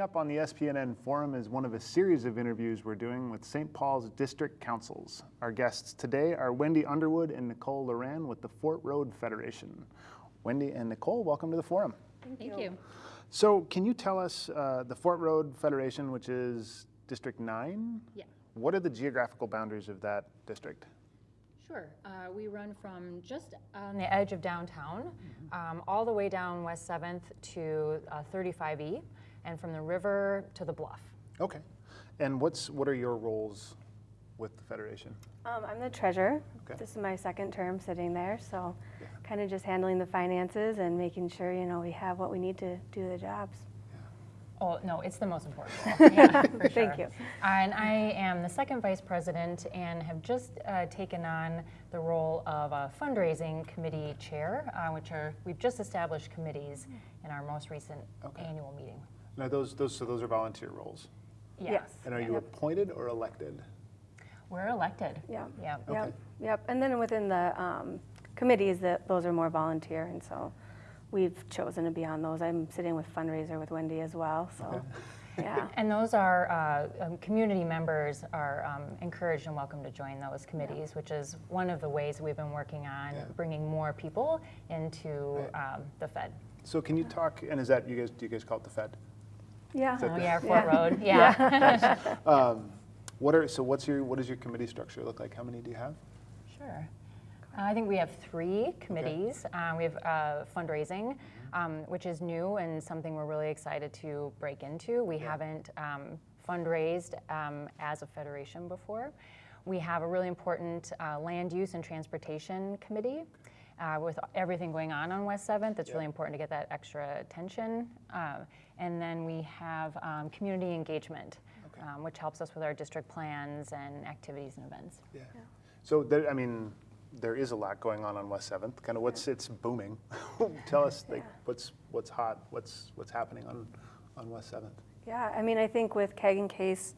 Coming up on the SPNN Forum is one of a series of interviews we're doing with St. Paul's District Councils. Our guests today are Wendy Underwood and Nicole Loran with the Fort Road Federation. Wendy and Nicole, welcome to the forum. Thank you. So, can you tell us uh, the Fort Road Federation, which is District 9? Yeah, What are the geographical boundaries of that district? sure. Uh, we run from just on the edge of downtown, um, all the way down West 7th to uh, 35E, and from the river to the bluff. Okay. And what's what are your roles with the Federation? Um, I'm the treasurer. Okay. This is my second term sitting there, so Yeah. kind of just handling the finances and making sure you know we have what we need to do the jobs. Oh, no, it's the most important role. Yeah, for Thank sure. you. And I am the second vice president and have just uh, taken on the role of a fundraising committee chair, uh, which are, we've just established committees in our most recent Okay. annual meeting. Now, those those so those are volunteer roles. Yes. And are you Yep. appointed or elected? We're elected. Yeah. Yeah. Okay. Yep. Yep. And then within the um, committees, that those are more volunteer, and so we've chosen to be on those. I'm sitting with fundraiser with Wendy as well. So, yeah. And those are, uh, um, community members are um, encouraged and welcome to join those committees, which is one of the ways we've been working on Yeah. bringing more people into um, the Fed. So, can you talk? And is that you guys? Do you guys call it the Fed? Yeah. Oh, yeah, Fort Road, yeah. Um, what are so? What's your what does your committee structure look like? How many do you have? Sure. Uh, I think we have three committees. Uh, We have uh, fundraising, um, which is new and something we're really excited to break into. We haven't um, fundraised um, as a federation before. We have a really important uh, land use and transportation committee. Uh, With everything going on on West 7th, it's really important to get that extra attention. Uh, And then we have um, community engagement, Okay. um, which helps us with our district plans and activities and events. Yeah. So there, I mean, there is a lot going on on West Seventh. Kind of what's it's booming. Tell us like what's what's hot. What's what's happening on on West Seventh. Yeah, I mean, I think with Keg and Case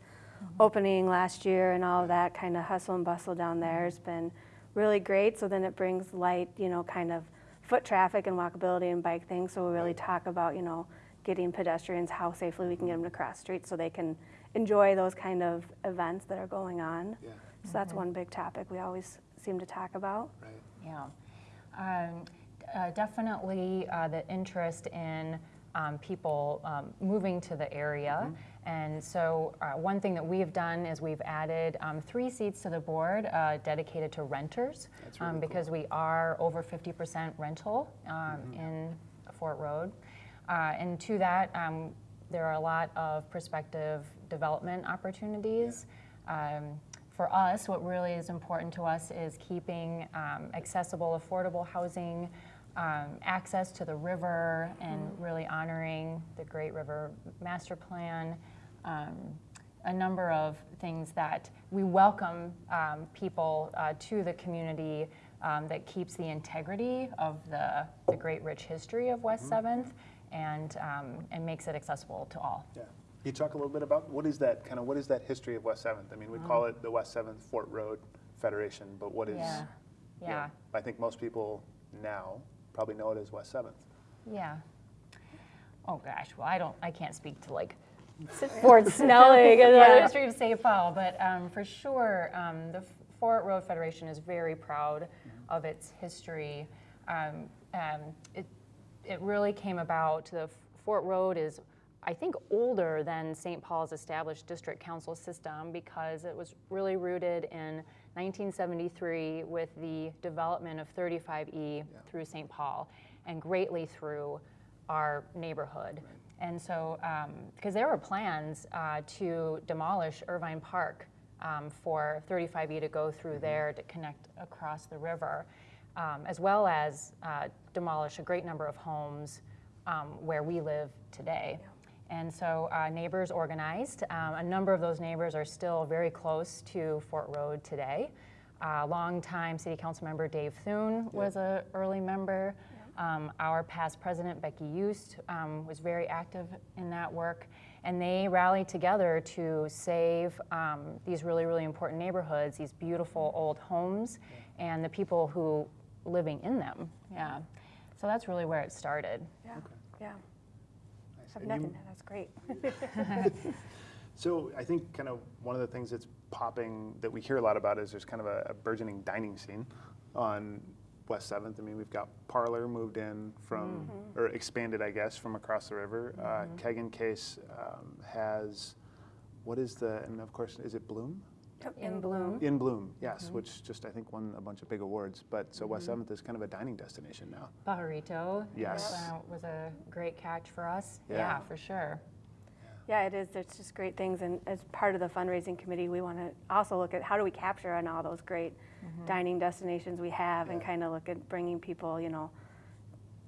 opening last year and all of that kind of hustle and bustle down there has been really great. So then it brings light, you know, kind of foot traffic and walkability and bike things. So we really talk about, you know, getting pedestrians, how safely we can get them to cross streets so they can enjoy those kind of events that are going on. Yeah. So that's one big topic we always seem to talk about. Right. Yeah, um, uh, definitely uh, the interest in um, people um, moving to the area. And so, uh, one thing that we've done is we've added um, three seats to the board uh, dedicated to renters That's really um, because we are over 50% rental um, in Fort Road. Uh, and to that, um, there are a lot of prospective development opportunities. Um, for us, what really is important to us is keeping um, accessible, affordable housing, um, access to the river, and really honoring the Great River Master Plan. Um, a number of things that we welcome um, people uh, to the community um, that keeps the integrity of the, the great rich history of West 7th and, um, and makes it accessible to all. Yeah. Can you talk a little bit about what is that kind of what is that history of West Seventh? I mean, we call it the West Seventh Fort Road Federation, but what is? Yeah, know, yeah, I think most people now probably know it as West Seventh. yeah. Oh gosh, well I don't, I can't speak to like Fort Snelling and the Yeah. other street of St. Paul, but um, for sure, um, the Fort Road Federation is very proud of its history. Um, um, it, it really came about, the Fort Road is, I think, older than St. Paul's established district council system because it was really rooted in 1973 with the development of 35E through St. Paul and greatly through our neighborhood. And so, because there were plans uh, to demolish Irvine Park um, for 35E to go through there to connect across the river, um, as well as uh, demolish a great number of homes um, where we live today. And so uh, neighbors organized. Um, a number of those neighbors are still very close to Fort Road today. Uh, longtime City Council member Dave Thune was an early member. Um, our past president, Becky Eust, um, was very active in that work. And they rallied together to save um, these really, really important neighborhoods, these beautiful old homes, and the people who living in them. Yeah. So that's really where it started. Yeah. Yeah. Have nothing, you- that's great. So I think kind of one of the things that's popping that we hear a lot about is there's kind of a, a burgeoning dining scene on West Seventh. I mean, we've got Parlor moved in from, or expanded, I guess, from across the river. Uh, Keg and Case um, has, what is the, and of course, is it Bloom? In Bloom. In Bloom, yes, which just I think won a bunch of big awards. But so West Seventh is kind of a dining destination now. Pajarito. Yes. uh, Was a great catch for us. Yeah. Yeah, for sure. Yeah, it is. There's just great things. And as part of the fundraising committee, we want to also look at how do we capture on all those great dining destinations we have and kind of look at bringing people, you know,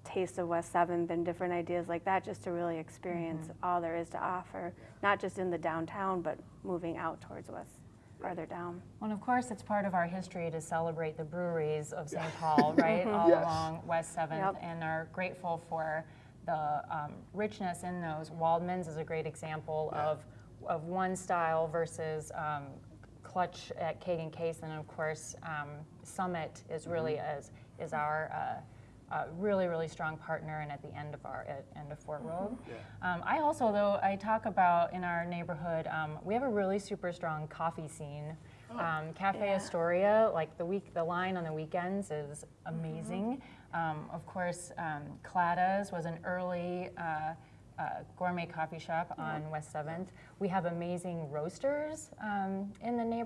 taste of West 7th and different ideas like that just to really experience all there is to offer, not just in the downtown, but moving out towards West, farther down. Well, and of course, it's part of our history to celebrate the breweries of St. Paul, right, all Yes. along West 7th, Yep. and are grateful for the um, richness in those. Waldmann's is a great example Yeah. of, of one style versus um, Clutch at Keg and Case, and of course, um, Summit is really Mm-hmm. as is our uh, uh, really really strong partner, and at the end of our at end of Fort Road. Um, I also, though, I talk about in our neighborhood, um, we have a really super strong coffee scene. Um, Cafe Yeah. Astoria, like the week, the line on the weekends is amazing. Um, of course, um, Claddagh's was an early uh, uh, gourmet coffee shop on West Seventh. We have amazing roasters um, in the neighborhood.